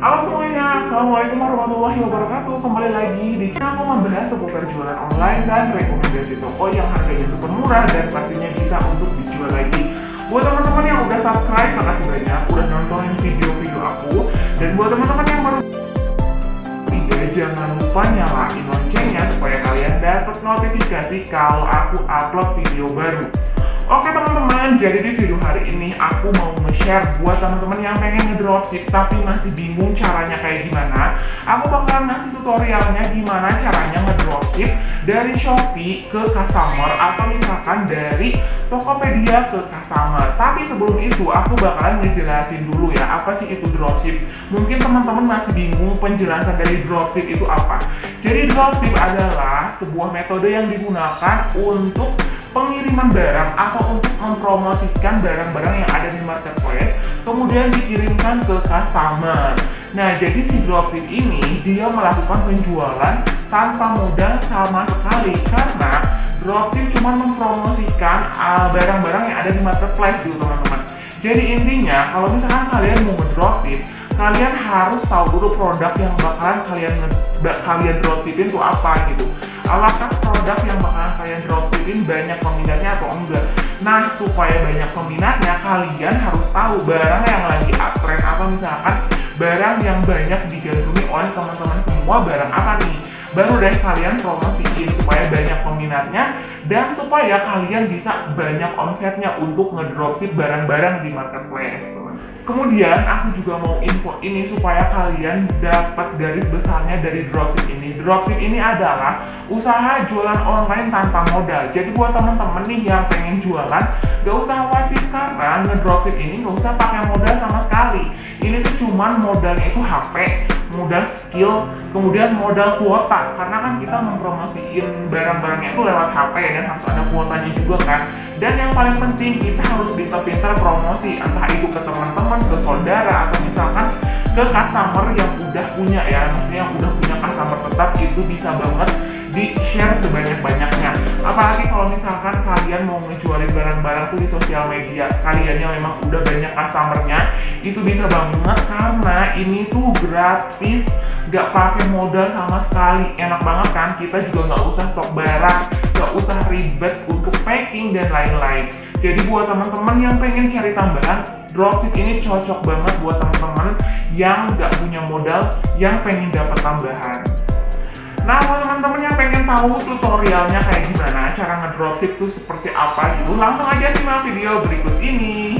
Halo semuanya, Assalamualaikum warahmatullahi wabarakatuh. Kembali lagi di channel aku membahas seputar jualan online dan rekomendasi toko yang harganya super murah dan pastinya bisa untuk dijual lagi. Buat teman-teman yang udah subscribe, makasih banyak udah nontonin video-video aku. Dan buat teman-teman yang baru tidak jangan lupa nyalain loncengnya supaya kalian dapat notifikasi kalau aku upload video baru Oke teman-teman, jadi di video hari ini aku mau nge-share buat teman-teman yang pengen ngedropship tapi masih bingung caranya kayak gimana. Aku bakal ngasih tutorialnya gimana caranya ngedropship dari Shopee ke customer atau misalkan dari Tokopedia ke customer. Tapi sebelum itu aku bakalan ngejelasin dulu ya apa sih itu dropship Mungkin teman-teman masih bingung penjelasan dari dropship itu apa. Jadi dropship adalah sebuah metode yang digunakan untuk pengiriman barang atau untuk mempromosikan barang-barang yang ada di marketplace kemudian dikirimkan ke customer. Nah jadi si dropship ini dia melakukan penjualan tanpa modal sama sekali karena dropship cuma mempromosikan uh, barang-barang uh, yang ada di marketplace gitu teman-teman. Jadi intinya kalau misalkan kalian mau dropship kalian harus tahu dulu produk yang bakalan kalian kalian dropshipin itu apa gitu apakah produk yang bakalan kalian dropshipin banyak peminatnya atau enggak? Nah supaya banyak peminatnya kalian harus tahu barang yang lagi uptrend atau misalkan barang yang banyak digandrungi oleh teman-teman semua barang apa nih? Baru deh kalian promosiin supaya banyak peminatnya dan supaya kalian bisa banyak omsetnya untuk ngedropship barang-barang di marketplace teman kemudian aku juga mau info ini supaya kalian dapat garis besarnya dari dropship ini. Dropship ini adalah usaha jualan online tanpa modal. Jadi buat teman-teman nih yang pengen jualan gak usah khawatir karena ngedropship ini gak usah pakai modal sama sekali. Ini tuh cuman modalnya itu HP modal skill kemudian modal kuota. Karena kan kita mempromosiin barang-barangnya itu lewat HP dan harus ada kuotanya juga kan? Dan yang paling penting kita harus bisa pintar promosi. Entah itu ke teman-teman ke saudara atau misalkan ke customer yang udah punya ya. Maksudnya yang udah punya customer tetap itu bisa banget di share sebanyak-banyaknya. Apalagi kalau misalkan kalian mau ngejualin barang-barang tuh di sosial media kaliannya memang udah banyak customernya itu bisa banget karena ini tuh gratis gak pakai modal sama sekali. Enak banget kan? Kita juga nggak usah stok barang gak usah ribet untuk packing dan lain-lain. Jadi buat teman-teman yang pengen cari tambahan dropship ini cocok banget buat teman-teman yang gak punya modal yang pengen dapat tambahan Nah, buat teman-teman yang pengen tahu tutorialnya kayak gimana, cara ngedropship itu seperti apa gitu, langsung aja simak video berikut ini.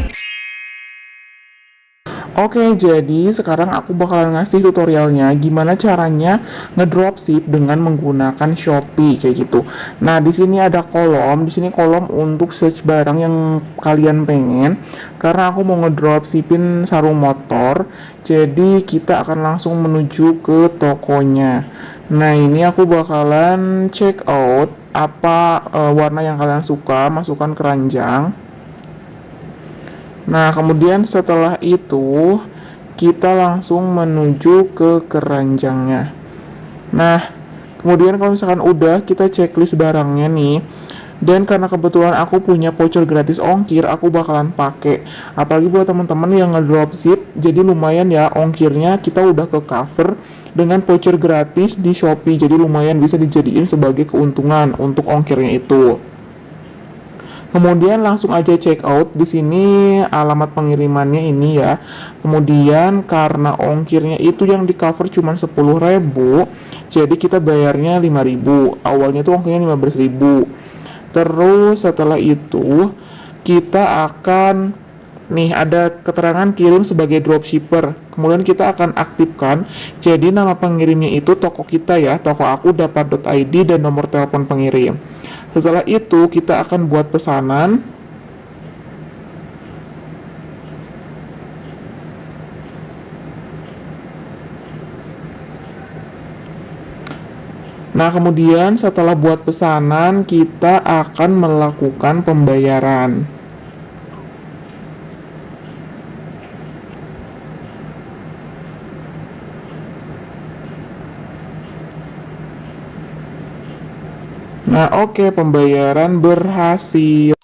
Oke, jadi sekarang aku bakal ngasih tutorialnya gimana caranya ngedropship dengan menggunakan Shopee kayak gitu. Nah, di sini ada kolom, di sini kolom untuk search barang yang kalian pengen. Karena aku mau ngedropshipin sarung motor, jadi kita akan langsung menuju ke tokonya. Nah, ini aku bakalan check out apa uh, warna yang kalian suka, masukkan keranjang. Nah, kemudian setelah itu kita langsung menuju ke keranjangnya. Nah, kemudian kalau misalkan udah kita checklist barangnya nih. Dan karena kebetulan aku punya voucher gratis ongkir, aku bakalan pakai. Apalagi buat teman-teman yang ngedropship, jadi lumayan ya ongkirnya kita udah ke cover dengan voucher gratis di Shopee. Jadi lumayan bisa dijadiin sebagai keuntungan untuk ongkirnya itu. Kemudian langsung aja check out di sini alamat pengirimannya ini ya. Kemudian karena ongkirnya itu yang di cover cuma 10.000, jadi kita bayarnya 5.000. Awalnya tuh ongkirnya 15.000. Terus setelah itu kita akan nih ada keterangan kirim sebagai dropshipper. Kemudian kita akan aktifkan. Jadi nama pengirimnya itu toko kita ya, toko aku dapat.id dan nomor telepon pengirim. Setelah itu kita akan buat pesanan. Nah, kemudian setelah buat pesanan, kita akan melakukan pembayaran. Nah, oke, okay, pembayaran berhasil.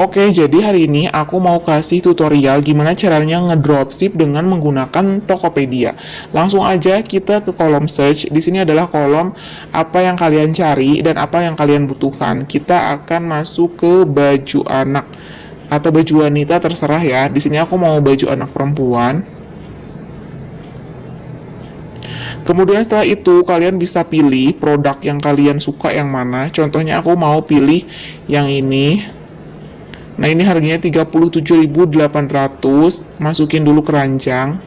Oke, jadi hari ini aku mau kasih tutorial gimana caranya ngedropship dengan menggunakan Tokopedia. Langsung aja kita ke kolom search. Di sini adalah kolom apa yang kalian cari dan apa yang kalian butuhkan. Kita akan masuk ke baju anak atau baju wanita terserah ya. Di sini aku mau baju anak perempuan. Kemudian setelah itu kalian bisa pilih produk yang kalian suka yang mana. Contohnya aku mau pilih yang ini Nah ini harganya 37.800 Masukin dulu keranjang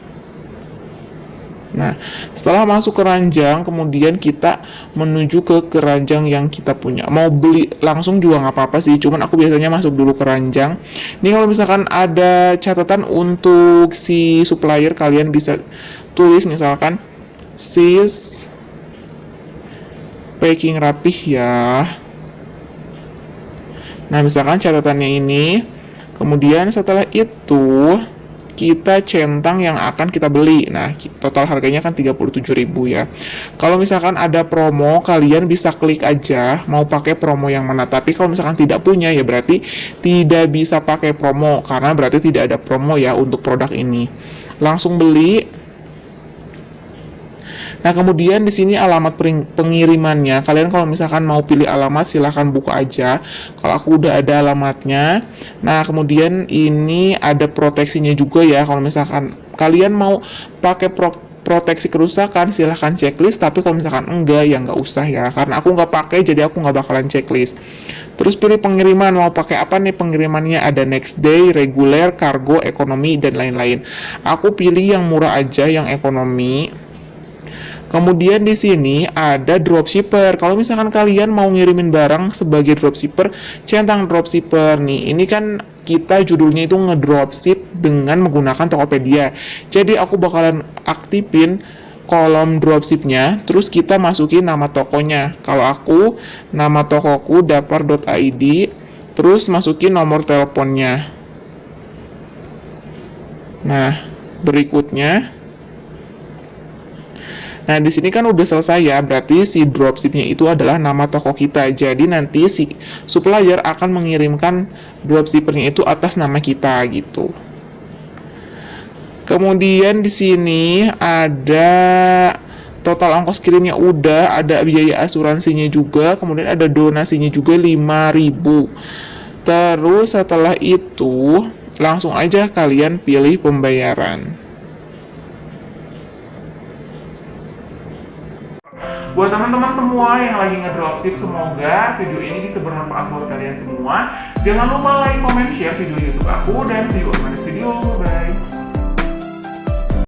Nah, setelah masuk keranjang, kemudian kita menuju ke keranjang yang kita punya. Mau beli langsung juga nggak apa-apa sih, cuman aku biasanya masuk dulu keranjang. Ini kalau misalkan ada catatan untuk si supplier, kalian bisa tulis misalkan sis packing rapih ya Nah, misalkan catatannya ini, kemudian setelah itu kita centang yang akan kita beli. Nah, total harganya kan 37.000 ya. Kalau misalkan ada promo, kalian bisa klik aja mau pakai promo yang mana. Tapi kalau misalkan tidak punya ya berarti tidak bisa pakai promo karena berarti tidak ada promo ya untuk produk ini. Langsung beli Nah, kemudian di sini alamat pengirimannya. Kalian kalau misalkan mau pilih alamat silahkan buka aja. Kalau aku udah ada alamatnya. Nah, kemudian ini ada proteksinya juga ya. Kalau misalkan kalian mau pakai pro proteksi kerusakan silahkan checklist tapi kalau misalkan enggak ya nggak usah ya karena aku nggak pakai jadi aku nggak bakalan checklist terus pilih pengiriman mau pakai apa nih pengirimannya ada next day reguler kargo ekonomi dan lain-lain aku pilih yang murah aja yang ekonomi Kemudian di sini ada dropshipper. Kalau misalkan kalian mau ngirimin barang sebagai dropshipper, centang dropshipper nih. Ini kan kita judulnya itu ngedropship dengan menggunakan Tokopedia. Jadi aku bakalan aktifin kolom dropshipnya, terus kita masukin nama tokonya. Kalau aku, nama tokoku dapar.id, terus masukin nomor teleponnya. Nah, berikutnya Nah, di sini kan udah selesai ya, berarti si dropshipnya itu adalah nama toko kita. Jadi nanti si supplier akan mengirimkan dropshippernya itu atas nama kita gitu. Kemudian di sini ada total ongkos kirimnya udah, ada biaya asuransinya juga, kemudian ada donasinya juga 5000. Terus setelah itu langsung aja kalian pilih pembayaran. Buat teman-teman semua yang lagi ngedropship, semoga video ini bisa bermanfaat buat kalian semua. Jangan lupa like, comment, share video YouTube aku, dan see you on my next video. Bye!